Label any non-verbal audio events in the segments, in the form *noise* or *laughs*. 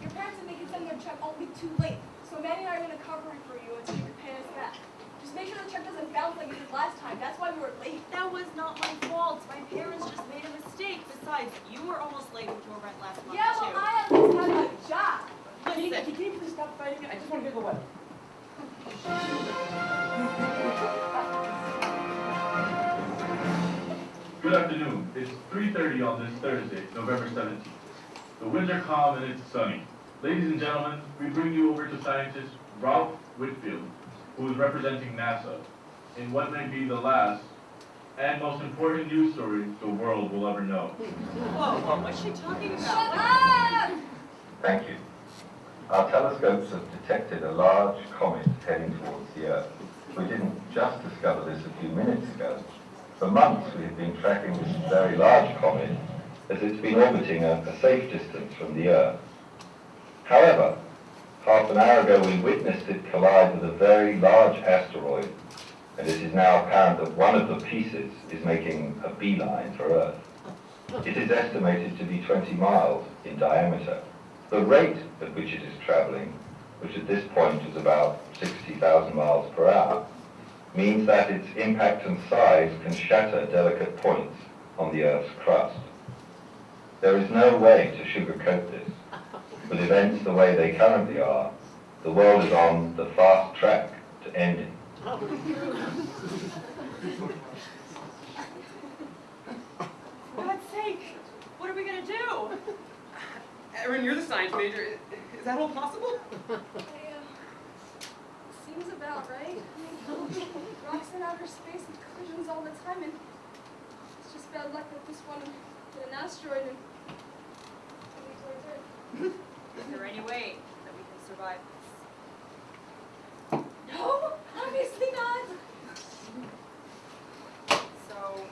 Your parents said they can send their check only too late. So Manny and I are gonna cover it for you until you can pay us back. Just make sure the check doesn't bounce like it did last time. That's why we were late. That was not my fault. My parents just made a mistake. Besides, you were almost late with your rent last month, Yeah, well, too. I at least have a job. Can you, Listen, can you please stop fighting? Me. I just want to hear the weather. Good afternoon. It's 3.30 on this Thursday, November 17th. The winds are calm and it's sunny. Ladies and gentlemen, we bring you over to scientist Ralph Whitfield, who is representing NASA in what may be the last and most important news story the world will ever know. whoa, what's she talking about? What- up! Thank you. Our telescopes have detected a large comet heading towards the Earth. We didn't just discover this a few minutes ago. For months we have been tracking this very large comet as it's been orbiting a, a safe distance from the Earth. However, half an hour ago we witnessed it collide with a very large asteroid, and it is now apparent that one of the pieces is making a beeline for Earth. It is estimated to be 20 miles in diameter. The rate at which it is traveling, which at this point is about 60,000 miles per hour, means that its impact and size can shatter delicate points on the Earth's crust. There is no way to sugarcoat this. With events the way they currently are, the world is on the fast track to ending. For God's sake, what are we gonna do? Erin, you're the science major. Is, is that all possible? Yeah. Seems about right. I mean, rocks in outer space have collisions all the time, and it's just bad luck that this one hit an asteroid and coming towards Earth. Is there any way that we can survive this? *gasps* No, obviously not. So,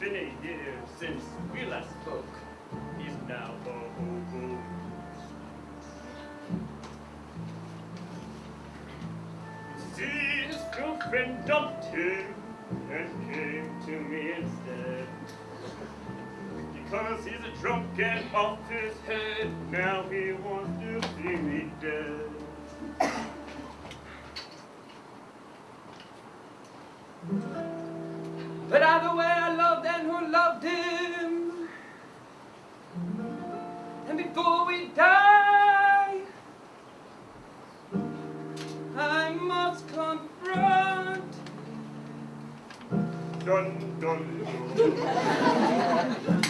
been a year since we last spoke. He's now over. See, his girlfriend dumped him and came to me instead. Because he's a drunk and off his head, now he wants to see me dead. But either way, I love loved him. And before we die, I must confront. Dun dun dun. *laughs*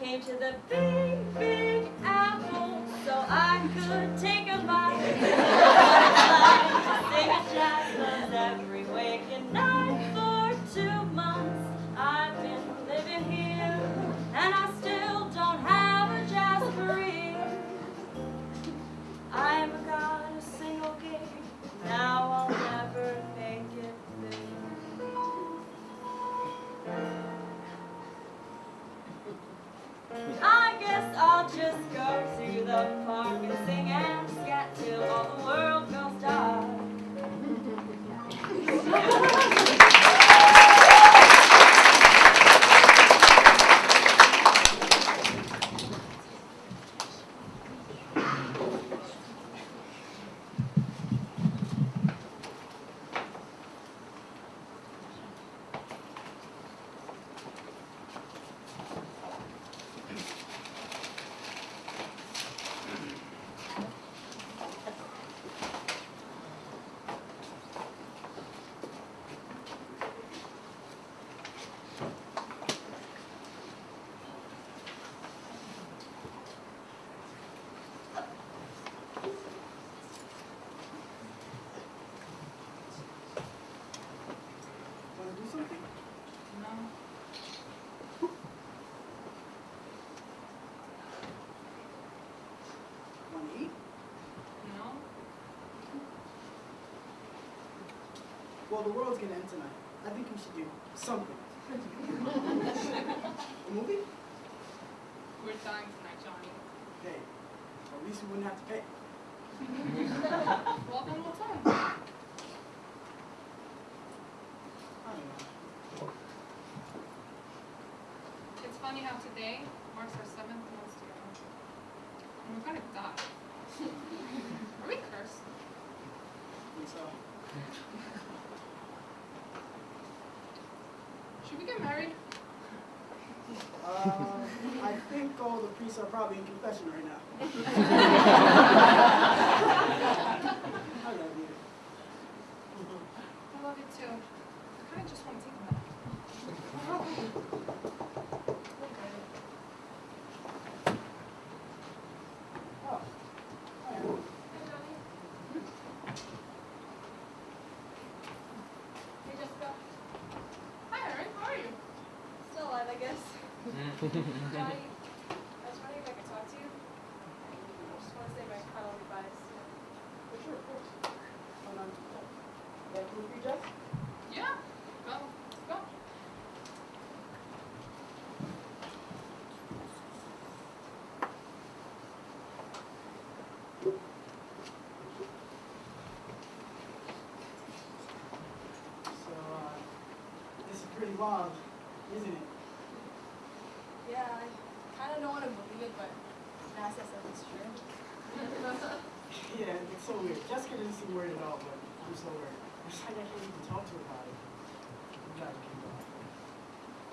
came to the big, big apple so I could take a bite. *laughs* Well, the world's gonna end tonight. I think we should do something. A movie? We're dying tonight, Johnny. Hey, at least we wouldn't have to pay. Well, then we'll tell him. I don't know. It's funny how today marks our seventh month together. And we're gonna die. Are we cursed? I think so. Should we get married? Uh, I think all the priests are probably in confession right now. *laughs* I love you. I love you too. I kinda just wanna take a nap. Oh, hi. Hey, Jessica. Hi, Erin. How are you? Still alive, I guess. Johnny, I was wondering if I could talk to you. I just want to say my final goodbyes. For sure, of course. Hold on. Yeah, can you read Jeff? Wild, isn't it? Yeah, I kind of don't want to believe it, but Mass says it's true. Yeah, it's so weird. Jessica doesn't seem worried at all, but I'm so worried. It's like I can't even talk to her about it. I'm driving me wild.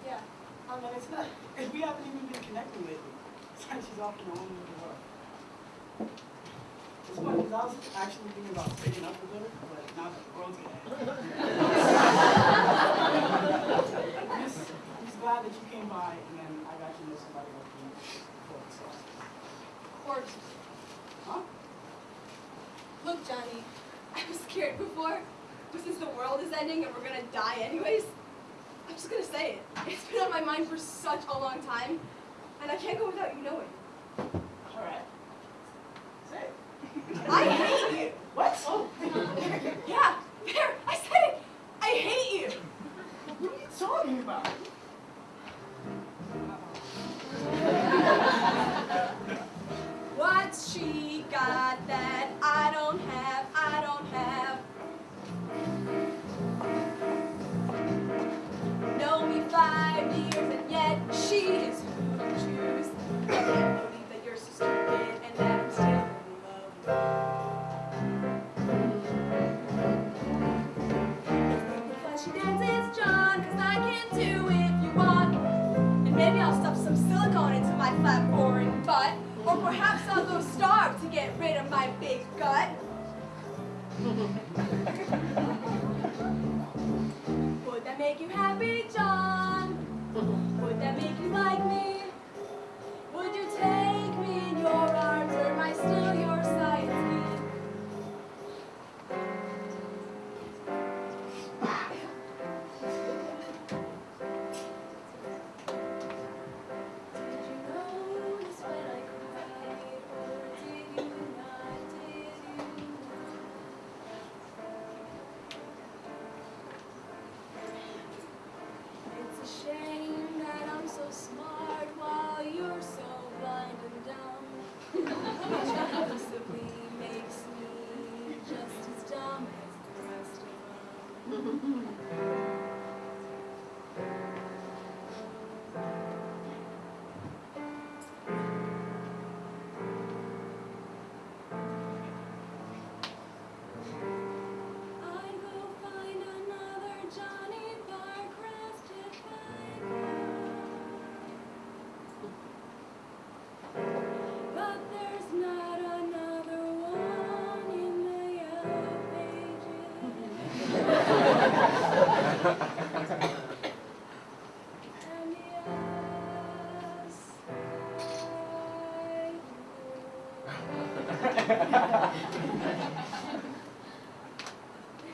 Yeah. Um, and it's not, we haven't even been connecting lately. It's like she's off in her own world. It's funny, because I was actually thinking about breaking up with her, but now the world's gonna end. I'm just, just glad that you came by, and then I got to know somebody like you before, so. Court. Huh? Look, Johnny, *laughs* I was scared before, but since the world is ending and we're gonna die anyways, I'm just gonna say it. It's been on my mind for such a long time, and I can't go without you knowing. Alright. Say it. I hate you. What? Oh. *laughs* Yeah, there, I said it. I hate you. What are you talking about?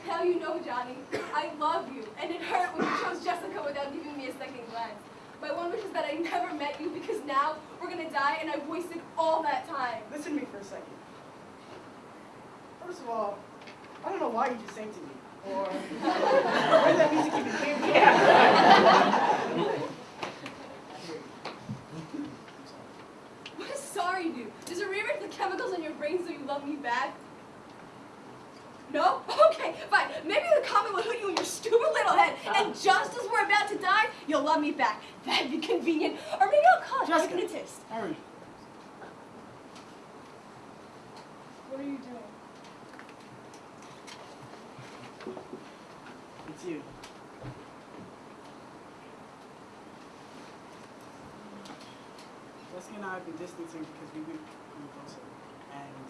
Now you know, Johnny. I love you, and it hurt when you chose Jessica without giving me a second glance. My one wish is that I never met you because now we're gonna die and I've wasted all that time. Listen to me for a second. First of all, I don't know why you just sang to me. Or where that music even came from. What does sorry do? Does it rewrite the chemicals in your you me back? No? *laughs* Okay, fine. Maybe the comet will hit you in your stupid little head, uh. and just as we're about to die, you'll love me back. That'd be convenient. Or maybe I'll call it Jessica. hypnotist. Hurry. What are you doing? It's you. Jessica and I have been distancing because we've been closer. And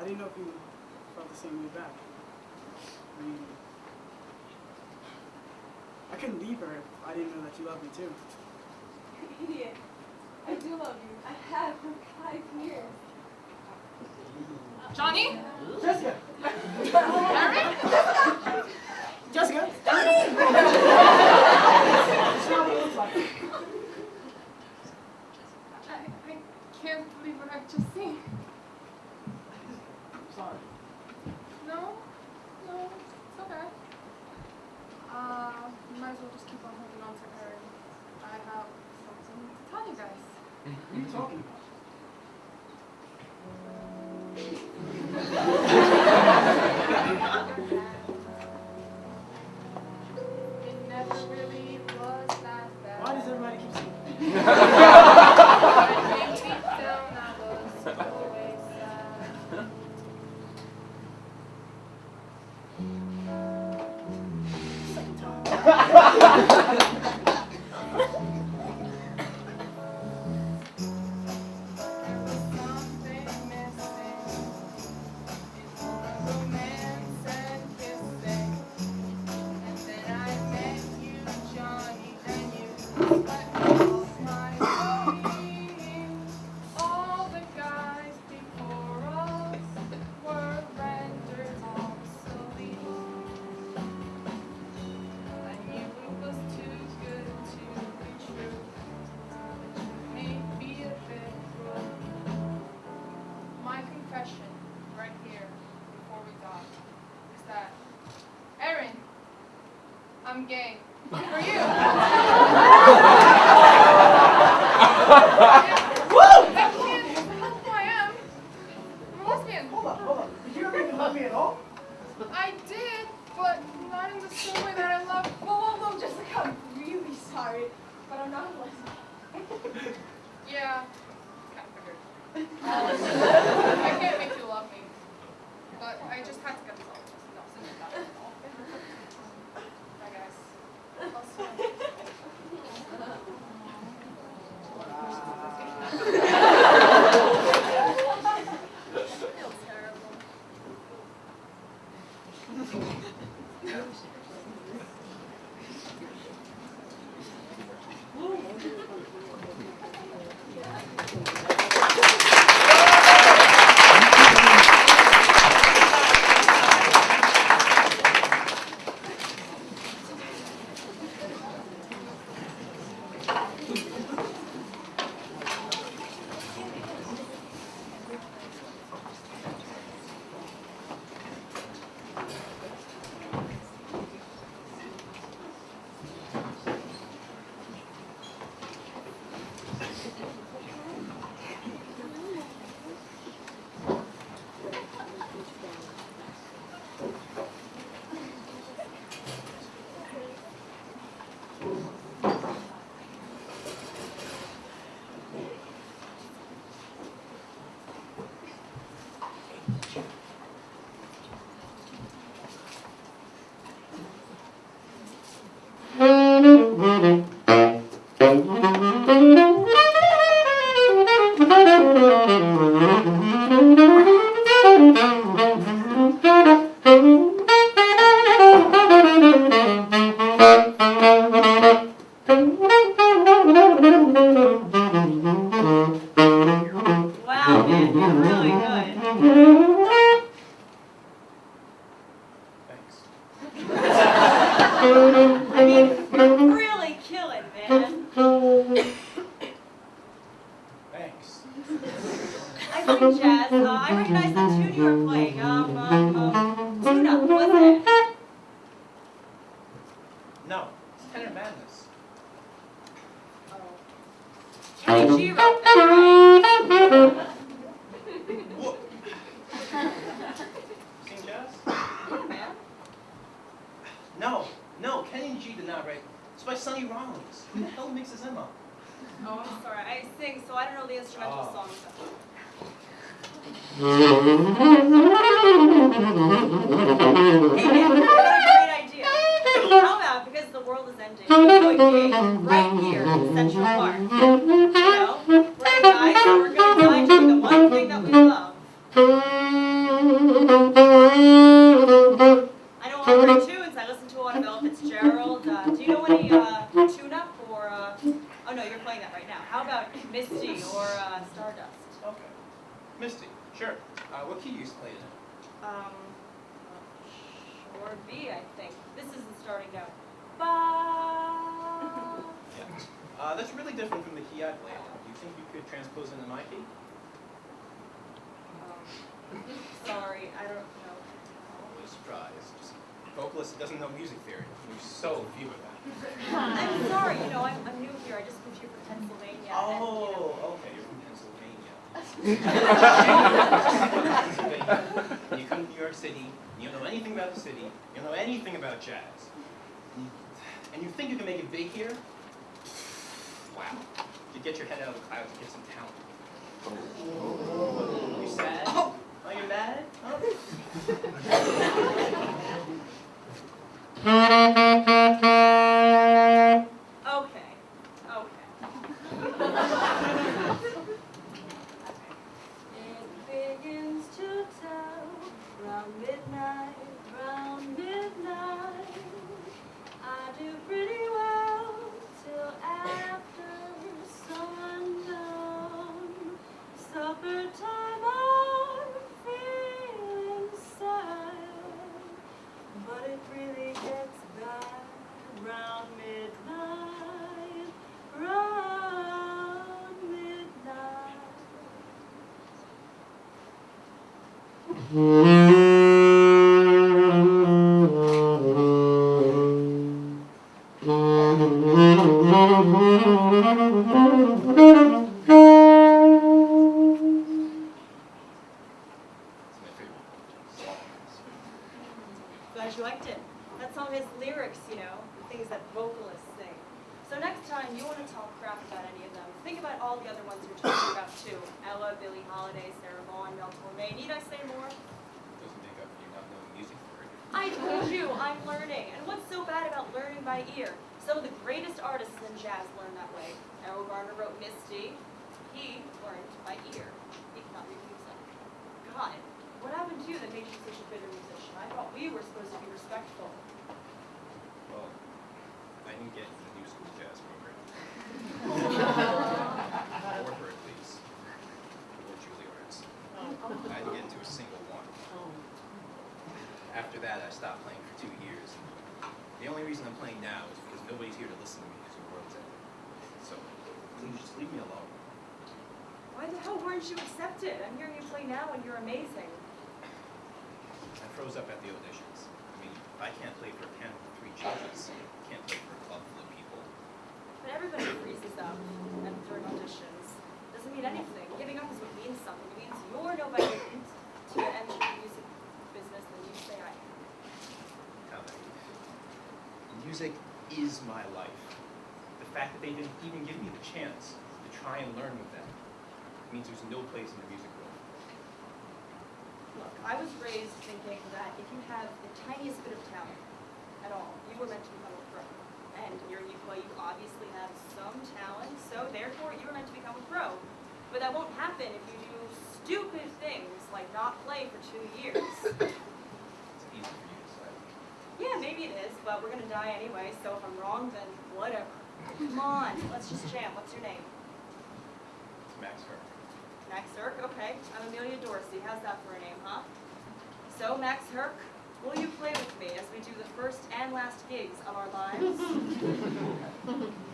I didn't know if you felt the same way back. I mean, I couldn't leave her if I didn't know that you loved me too. *laughs* Idiot. I do love you. I have for five years. Johnny? Jessica! *laughs* Jessica! Johnny! It's not what it looks like. I, I can't believe what I've just seen. Sorry. No, no, it's okay. Uh, you might as well just keep on holding on to her. I have something to tell you guys. What are you talking about? I can't make you love me. But I just had It's kind of madness. Oh. Wrote oh. that. think you could transpose into my key? Um, *laughs* sorry, I don't know. Always surprised. vocalist doesn't know music theory. There's so few of that. *laughs* I'm sorry, you know, I'm, I'm, new here. I just moved here from Pennsylvania. Oh, and, you know, oh, okay, you're from Pennsylvania. *laughs* Pennsylvania. you come to New York City, you don't know anything about the city, you don't know anything about jazz. And you think you can make it big here? Wow to get your head out of the clouds and get some talent. Oh. You sad? Oh, oh you mad? Oh. *laughs* *laughs* It's leave me alone. Why the hell weren't you accepted? I'm hearing you play now and you're amazing. I froze up at the auditions. I mean, I can't play for a panel of three judges. I can't play for a club full of people. But everybody freezes up and during auditions. Doesn't mean anything. Giving up is what means something. It means you're no better to enter the music business than you say I am. Music is my life. The fact that they didn't even give me the chance try and learn with them It means there's no place in the music world. Look, I was raised thinking that if you have the tiniest bit of talent at all, you were meant to become a pro. And you're, you, well, you obviously have some talent, so therefore you were meant to become a pro. But that won't happen if you do stupid things like not play for two years. It's easy for you to say. Yeah, maybe it is, but we're gonna die anyway, so if I'm wrong, then whatever. Come on, let's just jam. What's your name? It's Max Herr. Max Herc, okay. I'm Amelia Dorsey. How's that for a name, huh? So, Max Herc, will you play with me as we do the first and last gigs of our lives? *laughs*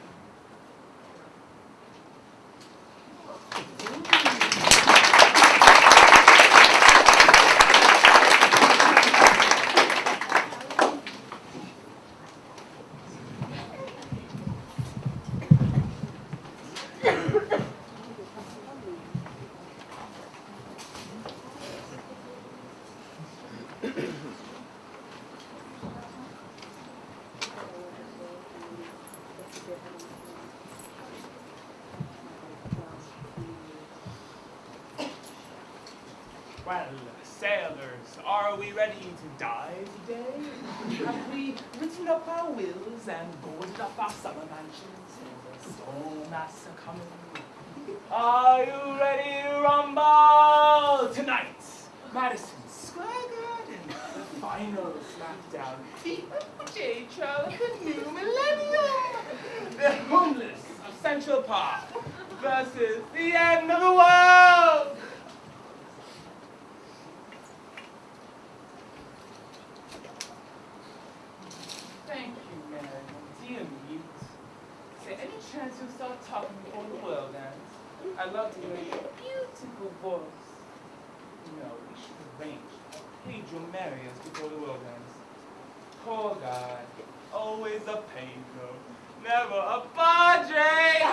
Well, sailors, are we ready to die today? Have we written up our wills and boarded up our summer mansions for the storm that's coming? Are you ready to rumble tonight? Madison Square Garden, the final smackdown. The OJ of the new millennium. The homeless of Central Park versus the end of the world. Thank you, Mary. Dear mute. Say, any chance you'll start talking before the world ends? I'd love to hear your beautiful voice. No, we should arrange a Pedro Marius before the world ends. Poor guy. Always a Pedro. Never a Padre.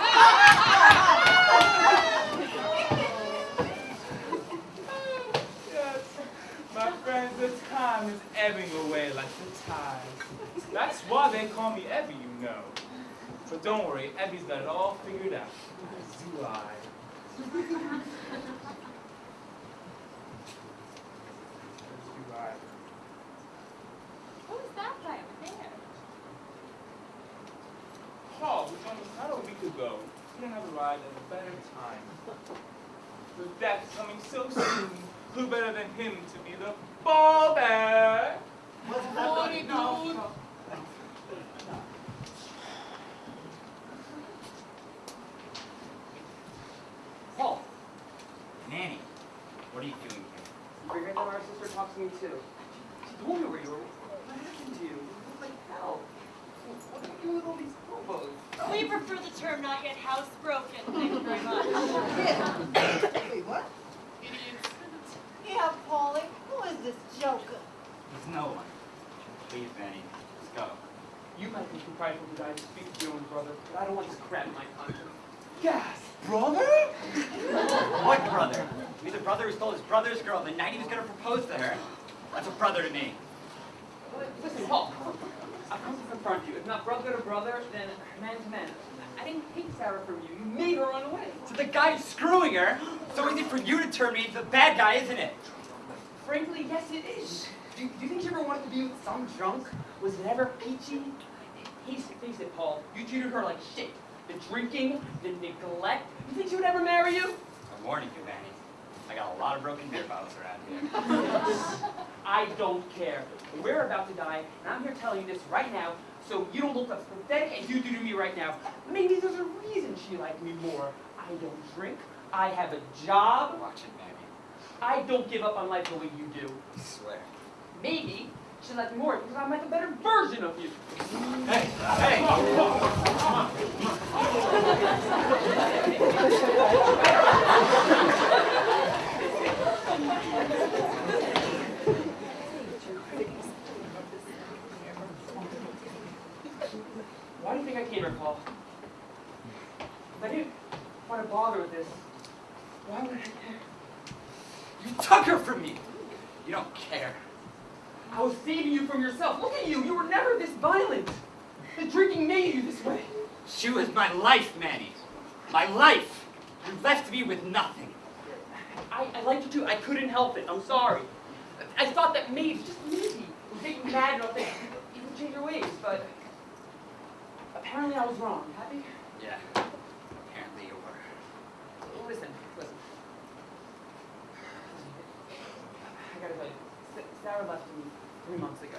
yes. My friends, the time is ebbing away like the tide. That's why they call me Evie, you know. But don't worry, Evie's got it all figured out. As do I. Do I. Who's that guy over there? go. Couldn't have arrived at a better time. With death coming so soon, who better than him to be the ball bear? Forty dude. Paul. Nanny. What are you doing here? Figured that our sister talks to me too. She told me where you were. What happened to you? You look like hell. What are you doing with all these hobos? We prefer the term not yet housebroken. Thank you very much. Wait, what? Idiots. Yeah, Paulie, who is this joker? There's no one. Please, Benny. Let's go. You might be too prideful to die to speak to your own brother, but I don't want this crap in my conscience. Gas, brother? What brother? He's the brother who stole his brother's girl the night he was gonna propose to her. That's a brother to me. Listen, Paul. I've come to confront you. If not brother to brother, then man to man. I didn't take Sarah from you. You made her run away. So the guy's screwing her. So easy for you to turn me into the bad guy, isn't it? Frankly, yes, it is. Do, do you think she ever wanted to be with some drunk? Was it ever peachy? Face, it, Paul. You treated her like shit. The drinking, the neglect. You think she would ever marry you? I'm warning you, Benny. I got a lot of broken beer bottles around here. *laughs* I don't care. We're about to die, and I'm here telling you this right now, so you don't look as pathetic as you do to me right now. Maybe there's a reason she liked me more. I don't drink. I have a job. Watch it, Benny. I don't give up on life the way you do. I swear. Maybe liked me more because I'm like a better version of you. Hey, hey! Why *laughs* do you think I came here, Paul? If I didn't want to bother with this, why would I care? You took her from me. You don't care. I was saving you from yourself. Look at you. You were never this violent. The drinking made you this way. Was my life, Manny. My life. You left me with nothing. I, I liked you too. I couldn't help it. I'm sorry. I thought that maybe, just maybe, would make you mad enough that you would change your ways, but apparently I was wrong. Happy? Yeah. Apparently you were. Listen, listen. I gotta tell you, Sarah left me three months ago.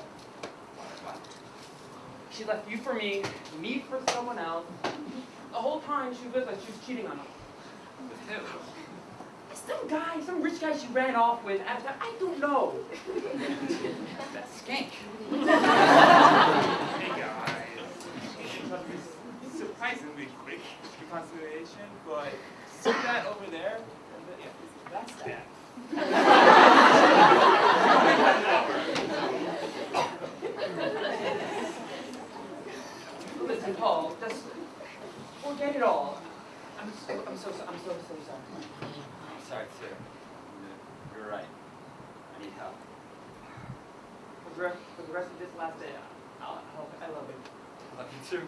She left you for me, me for someone else. The whole time she was like she was cheating on me. With who? Some guy, some rich guy she ran off with after, I don't know. That skink. Hey guys. It's surprisingly quick reconciliation, but see that over there? Yeah, that's that. Listen, Paul, just forget it all. I'm so, I'm so, I'm so, so sorry. I'm sorry, too. You're right. I need help. For the rest, for the rest of this last day, I'll help. I love you. I love you, too.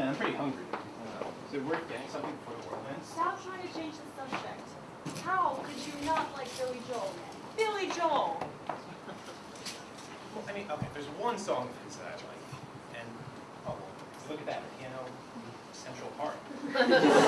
Yeah, I'm pretty hungry. Uh, is it worth getting something before the world ends? Stop trying to change the subject. How could you not like Billy Joel? Billy Joel! Well, I mean, okay, there's one song of his that I like, and oh, look at that piano Central Park. *laughs*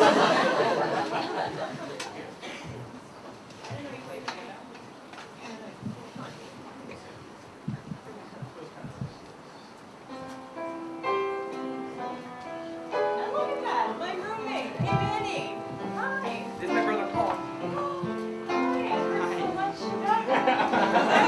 Ha ha ha!